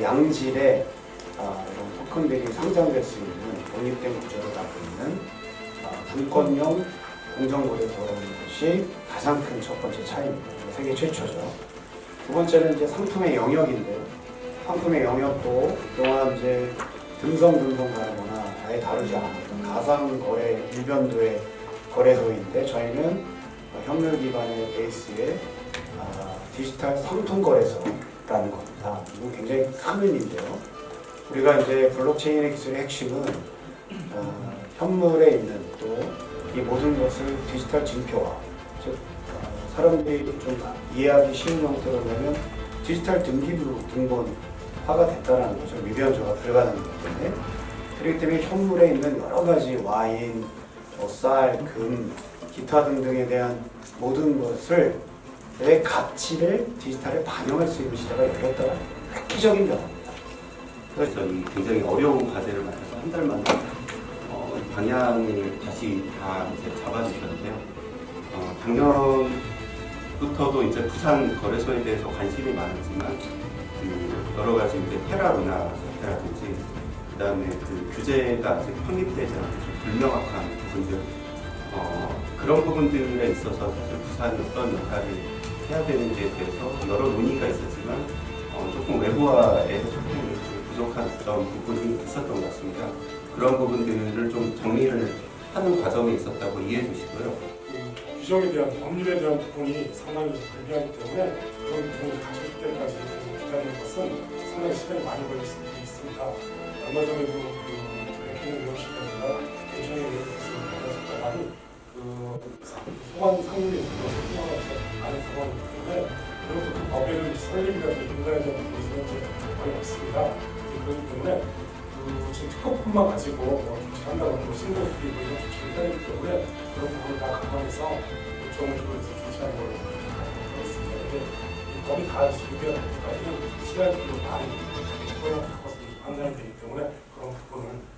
또 양질의 아, 이런 토큰들이 상장될 수 있는 독립된 구조를 갖고 있는 아, 분권형 공정거래소라는 것이 가장 큰 첫 번째 차이입니다. 세계 최초죠. 두 번째는 이제 상품의 영역인데요. 상품의 영역도 그동안 이제 등성 등성 다르거나 아예 다르지 않았던 가상 거래 일변도의 거래소인데 저희는 협력 기반의 베이스의 아, 디지털 상품 거래소라는 겁니다. 이거 굉장히 큰 의미인데요. 우리가 이제 블록체인의 기술의 핵심은 어, 현물에 있는 또 이 모든 것을 디지털 진표화, 즉 어, 사람들이 좀 이해하기 쉬운 형태로 보면 디지털 등기부로 등본화가 됐다는 거죠. 미변조가 불가능하기 때문에. 그렇기 때문에 현물에 있는 여러 가지 와인, 뭐 쌀, 금, 기타 등등에 대한 모든 것을 내 가치를 디지털에 반영할 수 있는 시대가 열렸다가 획기적인 변화입니다. 그래서 이 굉장히 어려운 과제를 맡아서 한 달 만에 어, 이 방향을 다시 다 이제 잡아주셨는데요. 어, 작년부터도 이제 부산 거래소에 대해서 관심이 많았지만 그 여러 가지 이제 테라루나 사태라든지 그다음에 그 규제가 아직 확립되지 않고 좀 불명확한 부분들 어, 그런 부분들에 있어서 사실 부산이 어떤 역할을 해야 되는지에 대해서 여러 논의가 있었지만 어, 조금 외부화에서 조금 좀 부족했던 부분이 있었던 것 같습니다. 그런 부분들을 좀 정리를 하는 과정에 있었다고 이해해 주시고요. 그 규정에 대한 법률에 대한 부분이 상당히 불리하기 때문에 그런 부분을 갖출 때까지 기다리는 것은 상당히 시간이 많이 걸릴 수도 있습니다. 얼마 전에도 그 백희는 위원실장과 대통령의 위원실을 만났었다만 그 소관 상임위 소관을 안에 그리고 그 법에는 설립이라든지 부분이 현재 거의 없습니다. 그렇기 때문에 그 지금 특허뿐만 가지고 뭐 조치한다고 하고 신고 뭐 이런 조치를 해야 되기 때문에 그런 부분을 다 감안해서 요청을 주고해서 조치하는 걸로 하고 있습니다. 근데 이 법이 다 준비가 될 때까지는 시간이 좀 많이 갖고 판단이 되기 때문에 그런 감안한다는